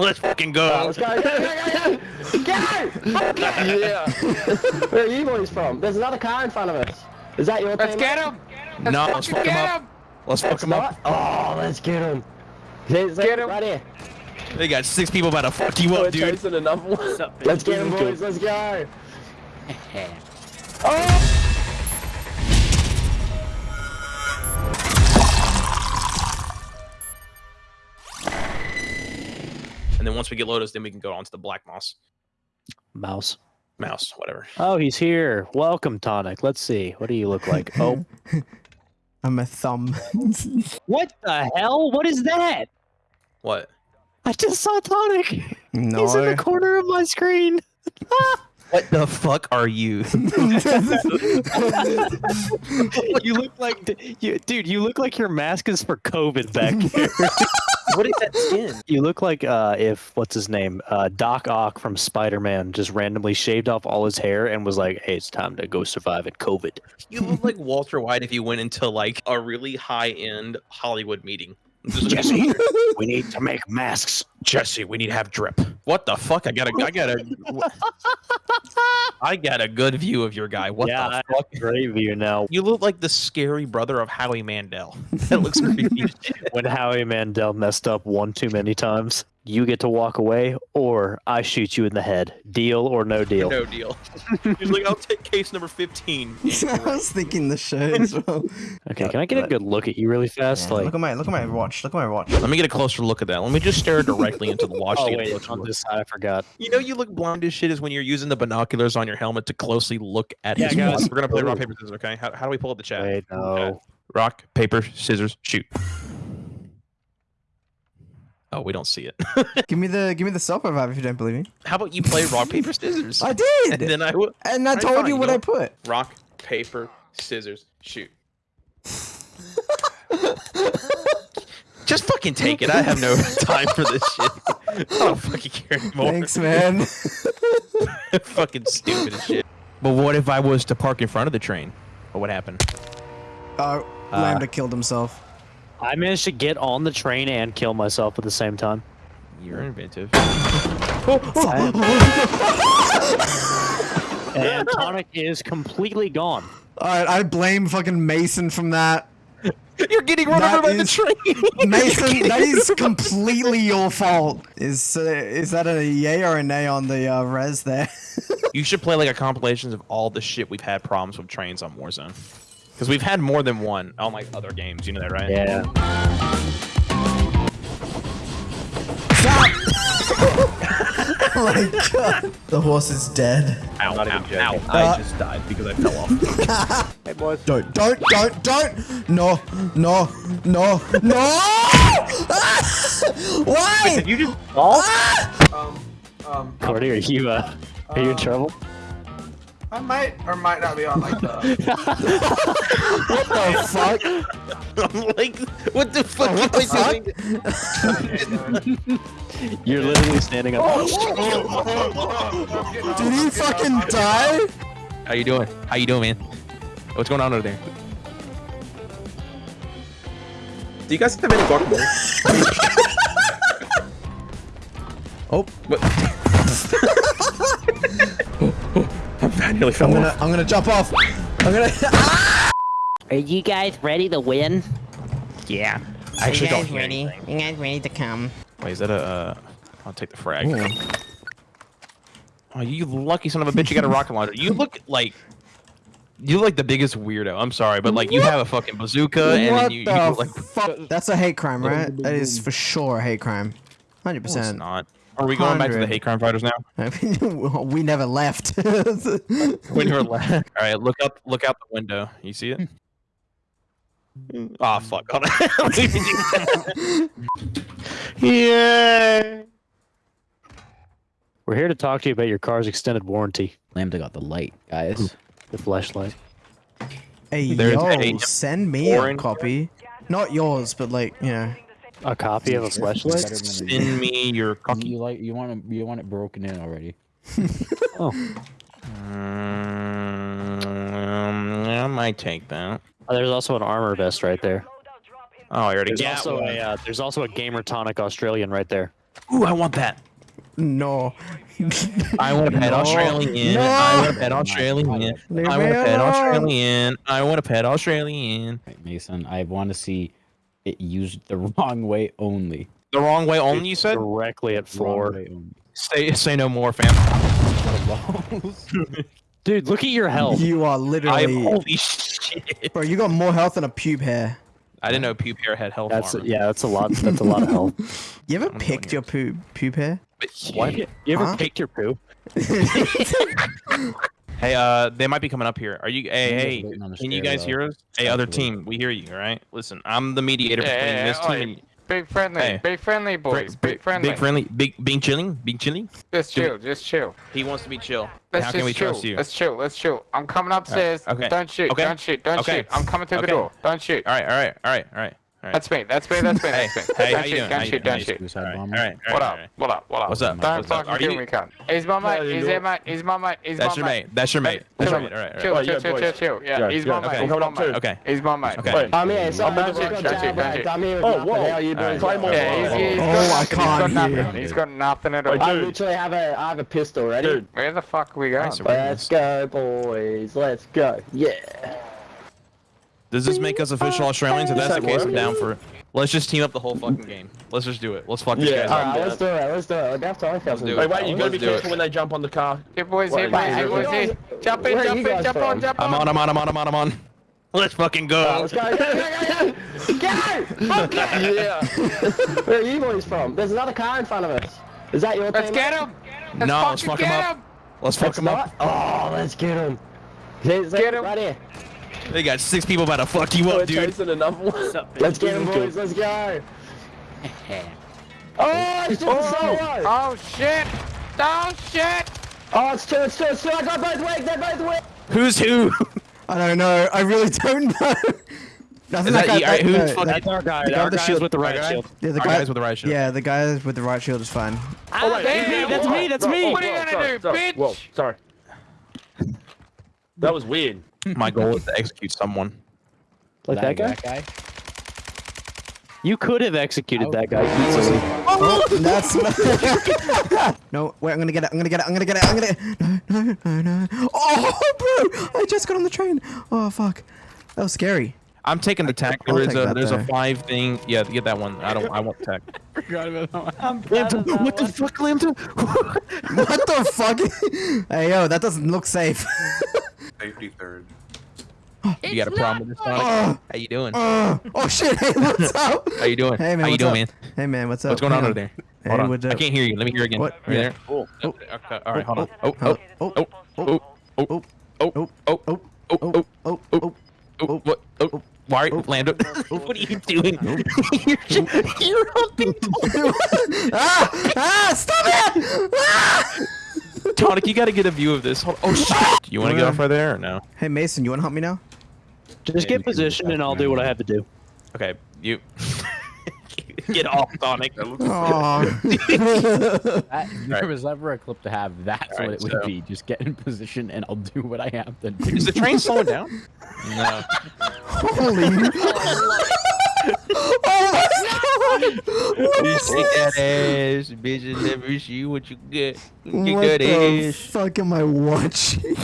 Let's fucking go. Alright, let's go, go, go, go, go! Go! Yeah. Where are you boys from? There's another car in front of us. Is that your Let's team? get him. no, let's fuck him up. Let's fuck him up. Oh, let's get him. There's, Get him. Right here. They got six people about to fuck you We're up, dude. chasing another one. Let's get him, boys. Let's go. once we get Lotus, then we can go on to the Black Moss. Mouse. Mouse, whatever. Oh, he's here. Welcome, Tonic. Let's see. What do you look like? Oh, I'm a thumb. what the hell? What is that? What? I just saw Tonic. no. He's in the corner of my screen. What the fuck are you? you look like, you, dude. You look like your mask is for COVID back here. What is that skin? you look like uh, if what's his name, uh, Doc Ock from Spider-Man, just randomly shaved off all his hair and was like, "Hey, it's time to go survive in COVID." You look like Walter White if you went into like a really high end Hollywood meeting. Jesse, we need to make masks. Jesse, we need to have drip. What the fuck? I got a, I got a, I got a good view of your guy. What yeah, the fuck? have a great view now. You look like the scary brother of Howie Mandel. That looks creepy. When Howie Mandel messed up one too many times, you get to walk away, or I shoot you in the head. Deal or no deal? no deal. He's like, I'll take case number fifteen. I was thinking the shirt as well. Okay, can I get a good look at you really fast? Yeah, like, look at my look at my watch. Look at my watch. Let me get a closer look at that. Let me just stare directly into the watch. oh to get oh, wait, closer on this side, I forgot. You know, you look blind as shit is when you're using the binoculars on your helmet to closely look at Yeah, his guys. watch. We're gonna play rock paper scissors. Okay, how, how do we pull up the chat? Wait, no. Rock paper scissors shoot. Oh, we don't see it. give me the give me the self revive if you don't believe me. how about you play rock paper scissors? I and did, then I and I Alright, told fine, you you what know I put. rock paper scissors shoot. Just fucking take it. I have no time for this shit. I don't fucking care anymore. Thanks, man. fucking stupid as shit. But what if I was to park in front of the train? What would happen? Oh, Uh, Lambda killed himself. I managed to get on the train and kill myself at the same time. You're inventive. And Tonic is completely gone. All right, I blame fucking Mason from that. You're getting run That over by the train. Mason, that is completely your fault. Is uh, is that a yay or a nay on the uh, res there? You should play like a compilation of all the shit we've had problems with trains on Warzone. Because we've had more than one on like other games. You know that, right? Yeah. oh my god. The horse is dead. Ow, Not even ow, joking. ow. Uh, I just died because I fell off. Hey boys. Don't, don't, don't, don't! No, no, no, no! Why? Did you just fall? Ah! Um, um, Cordy, are you uh, are you in Um, trouble? I might or might not be on like the. What the fuck? I'm like, what the fuck what am I doing? You're literally standing up. Did he fucking die? How you doing? How you doing, man? What's going on over there? Do you guys have any guacamole? oh, what? I nearly fell I'm gonna, I'm gonna jump off. I'm gonna. Are you guys ready to win? Yeah. I actually you don't guys hear ready? anything. You guys ready to come? Wait, is that a? Uh, I'll take the frag. Oh, you lucky son of a bitch! You got a rocket launcher. You look like. You look like the biggest weirdo. I'm sorry, but like you have a fucking bazooka, and what then you, you the look like. fuck? That's a hate crime, right? That is for sure a hate crime. Hundred No, it's percent. not. Are we going back to the hate crime fighters now? we never left. When you were left. All right, look up, look out the window. You see it? Oh fuck! Hold on. yeah. We're here to talk to you about your car's extended warranty. Lambda got the light, guys. The flashlight. hey There's yo, a send me a orange- copy. Not yours, but like you know. A copy of a flashlight? Send me your You, cocky. you like you want it you want it broken in already. Oh. Mm, I might take that. Oh, there's also an armor vest right there. Oh, I already There's got also one. a uh, there's also a gamer tonic Australian right there. Ooh, I want that. No. I want to pet No. Australian. No. I want to pet Australian. I want to pet. Australian. I want to pet Australian. Right, Mason, I want to see it used the wrong way only. The wrong way only, you said? Directly at Wrong floor. Say say no more, fam. Dude, look at your health. You are I literally. holy shit. Bro, you got more health than a pube hair. I didn't know pube hair had health That's armor. yeah, that's a lot. That's a lot of health. You ever I'm picked your pube pube hair? What? You ever Huh? picked your poo? Hey, uh, they might be coming up here. Are you? Hey, hey, waiting on the can you guys though. hear us? Hey, other team, we hear you. All right. Listen, I'm the mediator Yeah, between yeah, this yeah, team. oi. and Big friendly, Hey. big friendly boys, big friendly. Big friendly. Big being chilling. Being chilling. Just Do chill, just chill. He wants to be chill. Let's How can we chill. trust you? Let's chill. Let's chill. I'm coming upstairs. okay, Don't shoot. okay, Don't shoot. Don't okay, shoot. I'm coming through the door. Don't shoot. All right. All right. All right. All right. All right. That's me. That's me. That's me. Hey, That's me. hey, how don't shoot. doing? Don't shoot. doing? Don't shoot. Suicide All right. All bomber. right. all What up? What up? What up? What's up? Don't What's up? fucking Are kill you- me, cunt. He's my mate. He's their mate. He's my mate. He's That's my your mate. That's your mate. That's your mate. All right. Chill, chill, chill, chill, chill. Yeah, Yeah, he's my mate. He's my mate. Okay. He's my mate. Okay. I'm here. So Oh, I'm don't here. shoot, don't shoot, don't shoot. I'm here. Oh, nothing. whoa. How you doing? Claymore. Yeah, he's, he's Oh, got I. He's got can't hear. nothing. He's got nothing at all. I literally have a I have a pistol ready. Dude, Where the fuck are we going? Let's go, boys. Let's go. Yeah. Does this make us official Australians? If that's the case, I'm down for it. Let's just team up the whole fucking game. Let's just do it. Let's fuck these Yeah. guys All up. right, let's do it. Let's do it. That's all I Let's do wait, it. wait, you gotta be do it. careful when they jump on the car. Hey boys, Wait, hey boys, hey boys, hey. Jump in, jump in, jump from? on, jump I'm on. on. I'm on. I'm on. I'm on. I'm on. Let's fucking go. Oh, let's go. Go, go, go, go. Go! Okay. Yeah. Where are you boys from? There's another car in front of us. Is that your Let's team? get him. Let's No, let's fucking fuck 'em get up. him. Let's fuck It's them not. up. Oh, let's get him. Get Get him. Right here. They got six people about to fuck you up, dude. chasing another one. Let's get him, boys. Let's go. Oh, it's just so. Oh shit! Oh shit! Oh, it's two. It's two. It's two. I got both wings. They're both wings. Who's who? I don't know. I really don't know. I think Is that guy- you? Alright, who's no, fucking- That's our guy. The guy Our with the shield- with the right shield. Yeah, the guy guys with the right shield. Yeah, the guy with the right shield is fine. Ah, oh, wait, damn, whoa, that's me, that's me. whoa, What are you gonna sorry, do, sorry. bitch? Whoa, sorry. That was weird. My goal is to execute someone. Like that guy? That guy? You could have executed Oh. that guy easily. Oh, that's no. Wait, I'm gonna get it. I'm gonna get it. I'm gonna get it. I'm gonna. No, no, no, no. Oh, bro! I just got on the train. Oh, fuck. That was scary. I'm taking the tech. There is a that there's a five thing. Yeah, get that one. I don't. I want tech. Forgot about that one. Lambda, what the fuck, Lambda? What the fuck? hey, yo, that doesn't look safe. Safety third. you got a problem with this, Sonic? Oh, How you doing? oh, oh, shit. Hey, what's up? How you doing? Hey, man. How you doing, up? man? Hey, man. What's up? What's going on over there? Hey, Hold on. what's I can't hear you. Let me hear again. What? Are you Yeah. there? Oh, Oh, okay. All right, hold on. Oh, Oh, oh, oh, oh, oh, oh, oh, oh, oh, oh, oh, oh, oh, oh, oh. oh, what? Oh, why? are- Lambda, what are you doing? you're, just, you're humping ah! Ah! Stop it! Ah! Tonic, you got to get a view of this. Hold oh shit! You want to get off right there or no? Hey, Mason, you want to help me now? Just Yeah, get position and I'll do what I have to do. Okay, you get off, Sonic. That looks Oh. That, if there Right. was ever a clip to have, that's Alright, what it would so- be. Just get in position and I'll do what I have to do. Is the train slowing down? No. Holy. oh my god! What You is shake that ass, bitch, and never see what you get. Get What that the ass. fuck am I watching?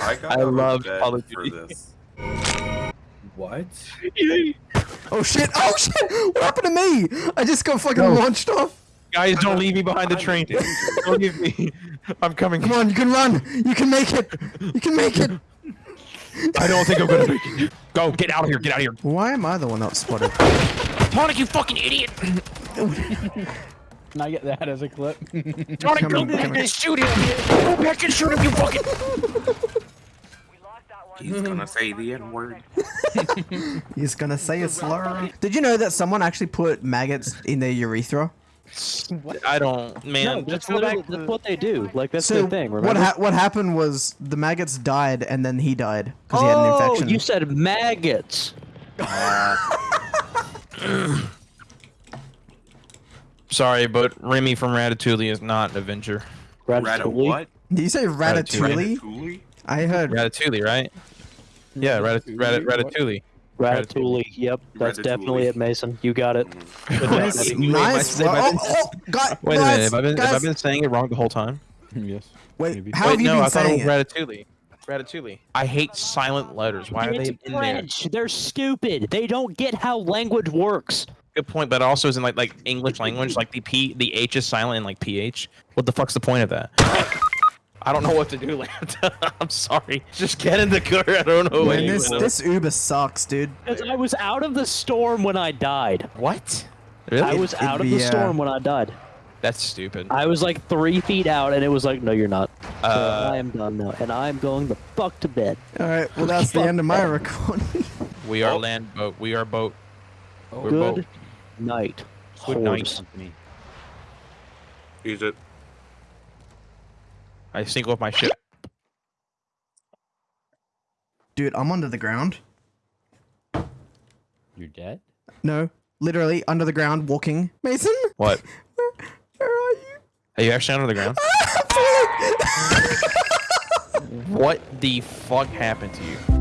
I, got I of love bed Call of Duty. this. What? Oh shit! Oh shit! What happened to me? I just got fucking launched off. Guys, don't leave me behind the train. don't leave me. I'm coming. Come on, you can run. You can make it. You can make it. I don't think I'm gonna make it. Go, get out of here. Get out of here. Why am I the one not spotted? Tonic, you fucking idiot. Can I get that as a clip? Tonic, Come go on, back and shoot him. Go back and shoot him, you fucking. He's gonna say the N word. He's gonna say a slur. Did you know that someone actually put maggots in their urethra? I don't, man. No, that's, go literally, that's what they do. Like that's So their thing. what ha- what happened was the maggots died and then he died because he had an oh, infection. you said maggots. Uh, Sorry, but Remy from Ratatouille is not an Avenger. Ratatouille? what? Did you say ratatouille? Ratatouille? I heard. Ratatouille, right? Yeah, Ratat- Ratat- Ratatouille. Ratatouille. Yep, that's Ratatouille. definitely it, Mason. You got it. Mm. Nice, nice. Wait, am Oh, am I- oh, guys, a minute. Have I been have I been saying it wrong the whole time? yes. Wait, maybe. how Wait, have you no, been I thought it saying was it? Ratatouille. Ratatouille. I hate silent letters. Why are It's they in there? French. They're stupid. They don't get how language works. Good point, but also isn't like like English language like the p the h is silent in like ph. What the fuck's the point of that? I don't know what to do, Lambda. I'm sorry. Just get in the car. I don't know. Man, this you- this Uber sucks, dude. Because I was out of the storm when I died. What? Really? I was it'd out of the uh, storm when I died. That's stupid. I was like three feet out, and it was like, no, you're not. So Uh, I am done now, and I'm going the fuck to bed. All right, well that's the end of my that. recording. we are land boat. We are boat. We're Good boat. night. Good night. whores. Company. Use it. I sink with my ship. Dude, I'm under the ground. You're dead. No, literally under the ground, walking. Mason, What? where are you? Are you actually under the ground? what the fuck happened to you?